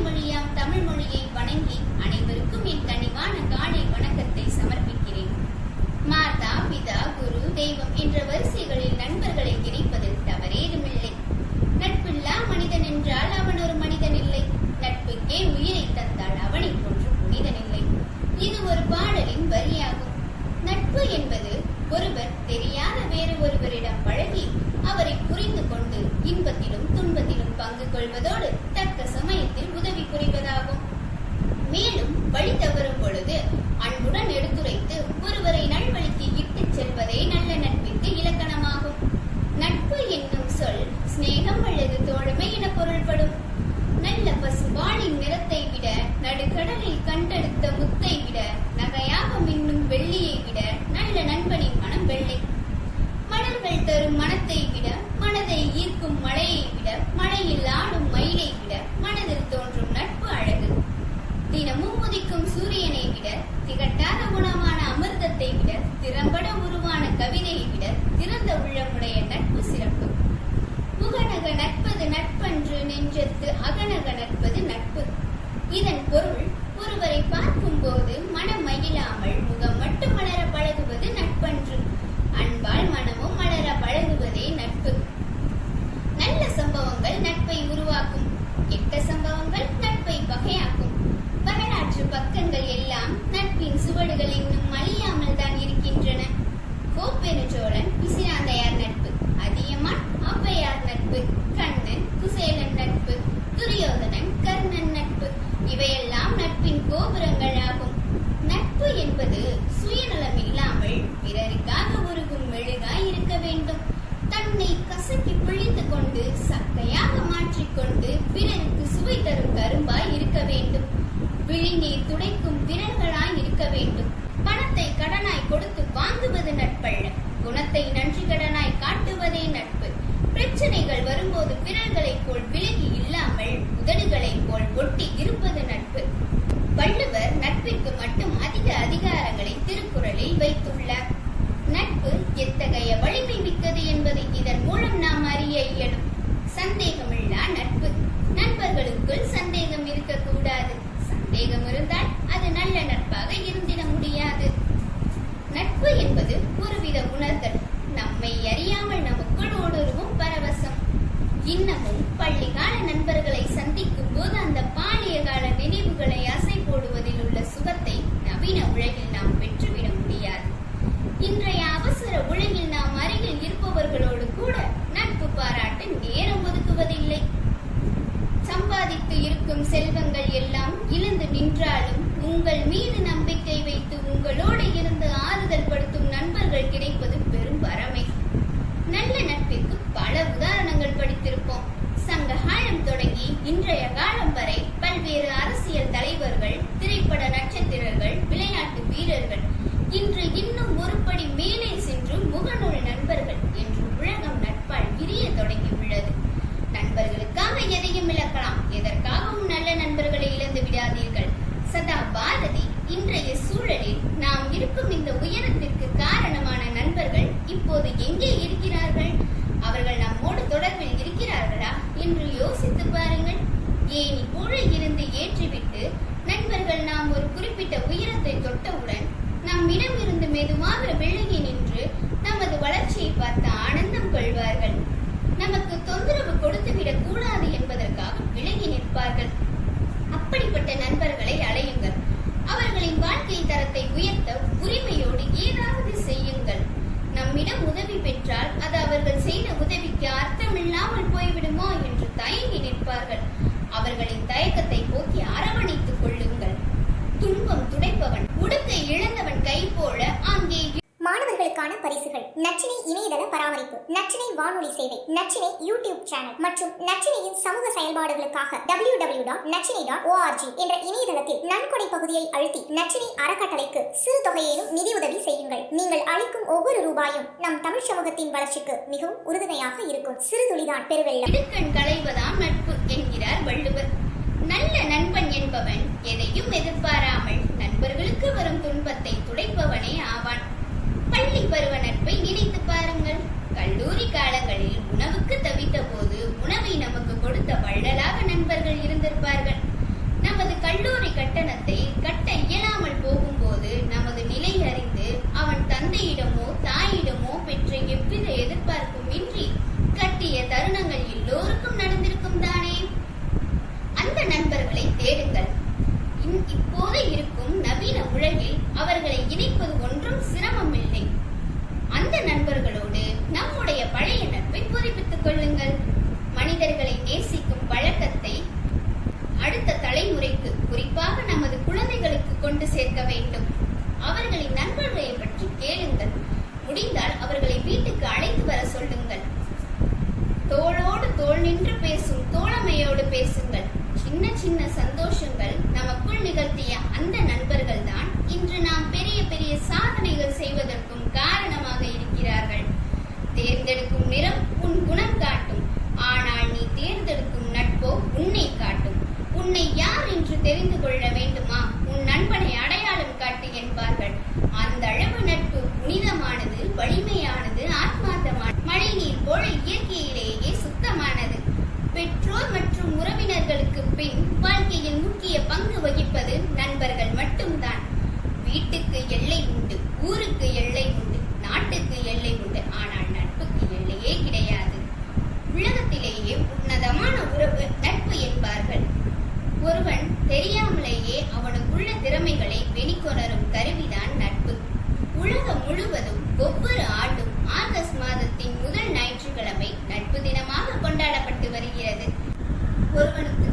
தமிழ் மொழியை வணங்கி அனைவருக்கும் என் கனிவான காலை வணக்கத்தை சமர்ப்பிக்கிறேன். மாதா பிதா குரு தெய்வம் என்ற வரிசைகளில் நண்பர்களை இணைப்பதில் தவறேதுமில்லை. நட்பில்லா மனிதன் என்றால் அவன் ஒரு மனிதன் இல்லை. நட்புக்கே உயிரை தந்தால் அவனை போன்று புனிதன் இல்லை. இது ஒரு பாடலின் வரியாகும். நட்பு என்பது ஒருவர் தெரியாத வேறு ஒருவரிடம் பழகி அவரை புரிந்து கொண்டு இன்பத்திலும் துன்பத்திலும் பங்கு கொள்வதோடு தக்க சமயத்தில் உதவி வழி தவறும் பொழுது அன்புடன் எடுத்துரைத்து ஒருவரை நல்வழிக்கு இட்டுச் செல்வதே நல்ல நட்பிற்கு இலக்கணமாகும். நட்பு என்னும் சொல் சிநேகம் அல்லது தோழமை என பொருள்படும். நல்ல பசுபாலின் நிறத்தை விட நடுக்கடலில் கண்டெடுத்த முத்தை விட நகையாக மின்னும் வெள்ளியை விட நல்ல நண்பனின் மனம் வெள்ளை. மலர்கள் தரும் மனத்தை விட மனதை ஈர்க்கும் மழையை விட மழையில் ஆடும் மயிலை விட மனதில் தோன்றும் நட்பு தினமும் உதிக்கும் சூரியனை விட திகட்டாத குணமான அமிர்தத்தை விட திறம்பட உருவான கவிதையை விட திறந்த உள்ளமுடைய நட்பு சிறப்பு. முகநக நட்பது நட்பன்று நெஞ்சத்து அகநக நட்பது நட்பு. இதன் பொருள் ஒருவரை பார்க்கும் போது மனம் மகிழாமல் முகம் நட்பு கண்ணன் குசேலன் நட்பு துரியோதனன் கர்ணன் நட்பு இவையெல்லாம் நட்பின் கோபுரங்கள் ஆகும் நட்பு என்பது சுயநலம் இல்லாமல் பிறருக்காக உருகும் மெழுகாய் இருக்க வேண்டும். தன்னை கசக்கி பிழிந்து கொண்டு சக்கையாக மாற்றிக்கொண்டு பிறருக்கு சுவை தரும் கரும்பாய் இருக்க வேண்டும். விழிநீர் துடைக்கும் விரல்களாய் இருக்க வேண்டும். பணத்தை கடனாய் கொடுத்து வாங்குவது நட்பல்ல. குணத்தை நன்றி கடனாய் காட்டுவதே நட்பு பிரச்சனைகள் வரும்போது விரல்களைப் போல் விலகி இல்லாமல் உதடுகளைப் போல் ஒட்டி இருப்பது நட்பு வள்ளுவர் நட்பிற்கு மட்டும் அதிக அதிகாரங்களை திருக்குறளில் நட்பு எத்தகைய வலிமை மிக்கது என்பதை இதன் மூலம் நாம் அறிய இயலும். சந்தேகமில்லா நட்பு. நண்பர்களுக்குள் சந்தேகம் இருக்கக்கூடாது. சந்தேகம் இருந்தால் அது நல்ல நட்பாக இருந்திட முடியாது. இன்றைய காலம் வரை பல்வேறு அரசியல் தலைவர்கள் திரைப்பட நட்சத்திரர்கள் விளையாட்டு வீரர்கள் இன்று இன்னும் ஒருபடி மேலே சென்று முகநூல் நண்பர்கள் என்று உலகம் நட்பால் விரிய தொடங்கியுள்ளது. நண்பர்களுக்காக எதையும் இழக்கலாம். எதற்காகவும் நல்ல நண்பர்களை இழந்து விடாதீர்கள். சதா பாரதி இன்றைய சூழலில் நாம் இருக்கும் இந்த உயரத்தில் காரணமான நண்பர்கள் இப்போது எங்கே இருக்கிறார்கள் அவர்கள் நம்மோடு தொடர்பில் இருக்கிறார்களா என்று யோசித்து ஏனி கூட இருந்து ஏற்றிவிட்டு நண்பர்கள் நாம் ஒரு குறிப்பிட்ட உயரத்தை தொட்டவுடன் நம்மிடம் இருந்து மெதுவாக விலகி நின்று நமது வளர்ச்சியை பார்த்து ஆனந்தம் கொள்வார்கள். நமக்கு தொந்தரவு கொடுத்துவிடக் கூடாது என்பதற்காக விலகி நிற்பார்கள். அப்படிப்பட்ட நண்பர்களை அலையுங்கள் பரிசுகள். நச்சினை இணையதள பராமரிப்பு நச்சினை வானொலி சேவை நச்சினை யூடியூப் சேனல் மற்றும் நச்சினையின் சமூக செயல்பாடுகளுக்காக W W dot Nachinai dot O R G என்ற இணையதளத்தில் நன்கொடை பகுதியை அழுத்தி நச்சினை அறக்கட்டளைக்கு சிறு தொகையிலும் நிதியுதவி செய்யுங்கள். நீங்கள் அளிக்கும் ஒவ்வொரு ரூபாயும் நம் தமிழ் சமூகத்தின் வளர்ச்சிக்கு மிகவும் உறுதுணையாக இருக்கும். சிறு துளிதான் பெருவெள்ளம். இடுக்கண் களைவதாம் நட்பு என்கிறார் வள்ளுவர். நல்ல நண்பன் என்பவன் எதையும் எதிர்பாராமல் நண்பர்களுக்கு வரும் துன்பத்தை கொண்டு சேர்க்க வேண்டும். அவர்களின் நண்பர்களை பற்றி கேளுங்கள். முடிந்தால் அவர்களை வீட்டுக்கு அழைத்து வர சொல்லுங்கள். தோளோடு தோள் நின்று பேசும் தோழமையோடு பேசுங்கள். சின்ன சின்ன சந்தோஷங்கள் நமக்குள் நிகழ்த்திய அந்த நண்பர்கள் தான் இன்று நாம் பெரிய பெரிய சாதனைகள் செய்வதற்கும் காரணமாக இருக்கிறார்கள். தேர்ந்தெடுக்கும் நிறம் உன் குணம் காட்டும். ஆனால் நீ தேர்ந்தெடுக்கும் நட்போ உன்னை காட்டும். உன்னை யார் என்று தெரிந்து கொள்ள வேண்டுமா? பெற்றோர் மற்றும் உறவினர்களுக்கு பின் வாழ்க்கையில் முக்கிய பங்கு வகிப்பது நண்பர்கள் மட்டும்தான். வீட்டுக்கு எல்லை உண்டு ஊருக்கு எல்லை உண்டு நாட்டுக்கு எல்லை உண்டு. ஆனால் நட்புக்கு எல்லையே கிடையாது. உலகத்திலேயே ஒருவனுக்கு